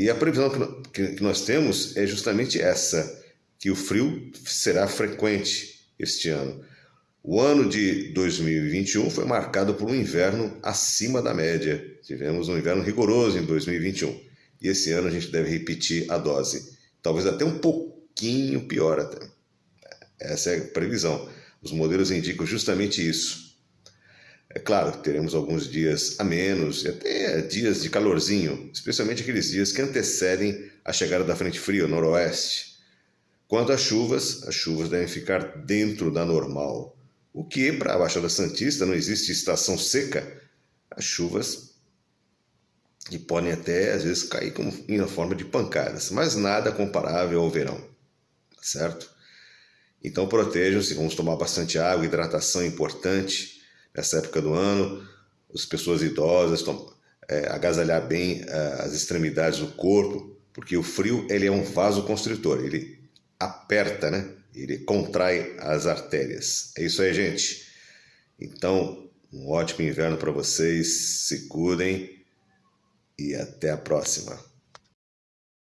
E a previsão que nós temos é justamente essa, que o frio será frequente este ano. O ano de 2021 foi marcado por um inverno acima da média. Tivemos um inverno rigoroso em 2021. E esse ano a gente deve repetir a dose. Talvez até um pouquinho pior até. Essa é a previsão. Os modelos indicam justamente isso. Claro teremos alguns dias a menos, e até dias de calorzinho, especialmente aqueles dias que antecedem a chegada da frente fria, noroeste. Quanto às chuvas, as chuvas devem ficar dentro da normal. O que, para a Baixada Santista, não existe estação seca, as chuvas podem até, às vezes, cair como em forma de pancadas, mas nada comparável ao verão, certo? Então protejam-se, vamos tomar bastante água, hidratação é importante nessa época do ano, as pessoas idosas, tom, é, agasalhar bem é, as extremidades do corpo, porque o frio ele é um vasoconstritor, ele aperta, né? Ele contrai as artérias. É isso aí, gente. Então, um ótimo inverno para vocês, se cuidem e até a próxima.